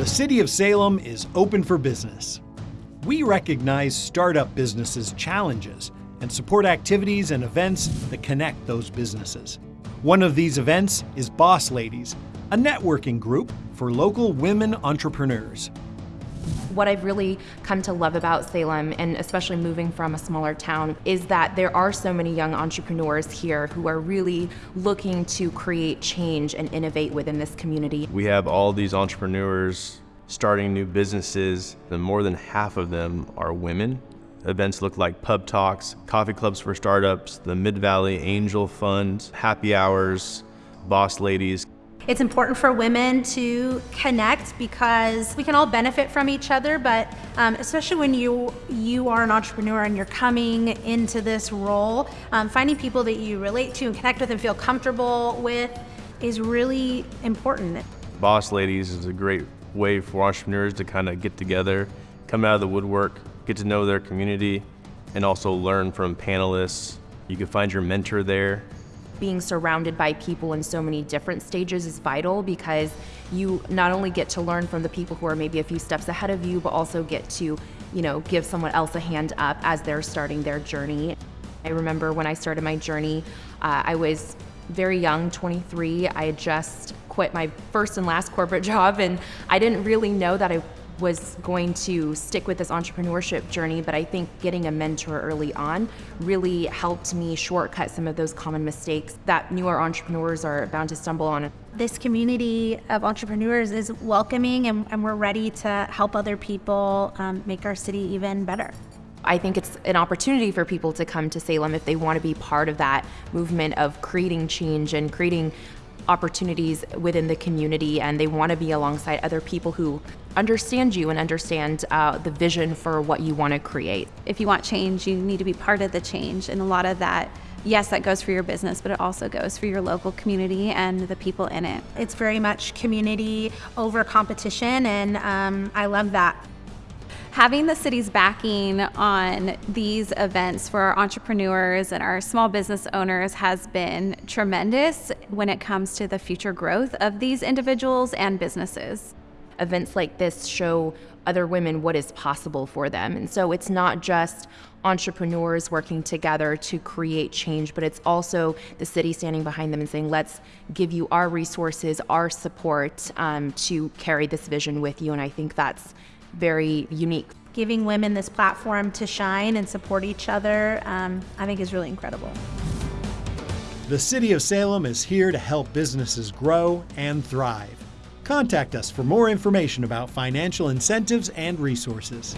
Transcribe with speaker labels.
Speaker 1: The City of Salem is open for business. We recognize startup businesses' challenges and support activities and events that connect those businesses. One of these events is Boss Ladies, a networking group for local women entrepreneurs.
Speaker 2: What I've really come to love about Salem, and especially moving from a smaller town, is that there are so many young entrepreneurs here who are really looking to create change and innovate within this community.
Speaker 3: We have all these entrepreneurs starting new businesses, and more than half of them are women. Events look like pub talks, coffee clubs for startups, the Mid Valley Angel Fund, happy hours, boss ladies.
Speaker 4: It's important for women to connect because we can all benefit from each other, but um, especially when you you are an entrepreneur and you're coming into this role, um, finding people that you relate to and connect with and feel comfortable with is really important.
Speaker 3: Boss Ladies is a great way for entrepreneurs to kind of get together, come out of the woodwork, get to know their community, and also learn from panelists. You can find your mentor there
Speaker 2: being surrounded by people in so many different stages is vital because you not only get to learn from the people who are maybe a few steps ahead of you, but also get to, you know, give someone else a hand up as they're starting their journey. I remember when I started my journey, uh, I was very young, 23. I had just quit my first and last corporate job, and I didn't really know that I was going to stick with this entrepreneurship journey, but I think getting a mentor early on really helped me shortcut some of those common mistakes that newer entrepreneurs are bound to stumble on.
Speaker 4: This community of entrepreneurs is welcoming, and, and we're ready to help other people um, make our city even better.
Speaker 2: I think it's an opportunity for people to come to Salem if they want to be part of that movement of creating change and creating opportunities within the community and they want to be alongside other people who understand you and understand uh, the vision for what you want to create.
Speaker 5: If you want change, you need to be part of the change. And a lot of that, yes, that goes for your business, but it also goes for your local community and the people in it.
Speaker 4: It's very much community over competition, and um, I love that
Speaker 5: having the city's backing on these events for our entrepreneurs and our small business owners has been tremendous when it comes to the future growth of these individuals and businesses.
Speaker 2: Events like this show other women what is possible for them. And so it's not just entrepreneurs working together to create change, but it's also the city standing behind them and saying, let's give you our resources, our support um, to carry this vision with you. And I think that's very unique.
Speaker 4: Giving women this platform to shine and support each other, um, I think is really incredible.
Speaker 1: The City of Salem is here to help businesses grow and thrive. Contact us for more information about financial incentives and resources.